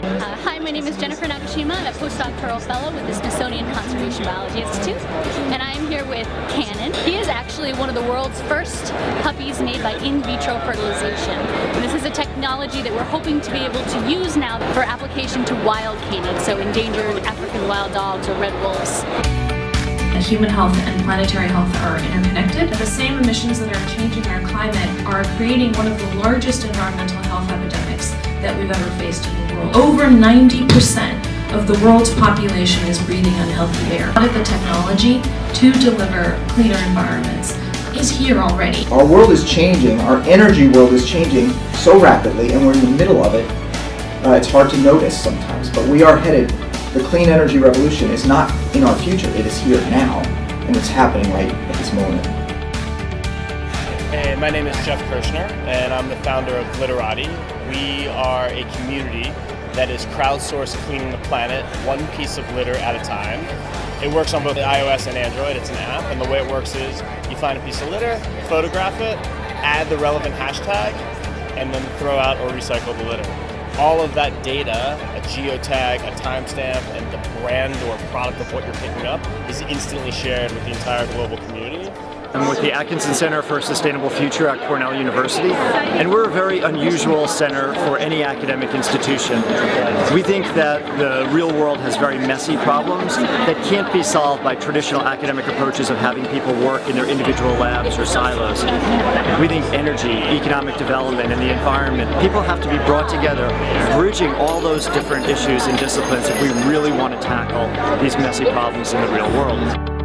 Uh, hi, my name is Jennifer Nagashima. I'm a postdoctoral fellow with the Smithsonian Conservation Biology Institute, and I am here with Cannon. He is actually one of the world's first puppies made by in vitro fertilization. And this is a technology that we're hoping to be able to use now for application to wild canines, so endangered African wild dogs or red wolves human health and planetary health are interconnected. The same emissions that are changing our climate are creating one of the largest environmental health epidemics that we've ever faced in the world. Over 90% of the world's population is breathing unhealthy air. But The technology to deliver cleaner environments is here already. Our world is changing, our energy world is changing so rapidly and we're in the middle of it. Uh, it's hard to notice sometimes, but we are headed, the clean energy revolution is not in our future, it is here now, and it's happening right at this moment. Hey, my name is Jeff Kirschner, and I'm the founder of Litterati. We are a community that is crowdsourced cleaning the planet one piece of litter at a time. It works on both iOS and Android. It's an app, and the way it works is you find a piece of litter, photograph it, add the relevant hashtag, and then throw out or recycle the litter. All of that data, a geotag, a timestamp, and the brand or product of what you're picking up is instantly shared with the entire global community. I'm with the Atkinson Center for a Sustainable Future at Cornell University, and we're a very unusual center for any academic institution. We think that the real world has very messy problems that can't be solved by traditional academic approaches of having people work in their individual labs or silos. We think energy, economic development, and the environment, people have to be brought together, bridging all those different issues and disciplines if we really want to tackle these messy problems in the real world.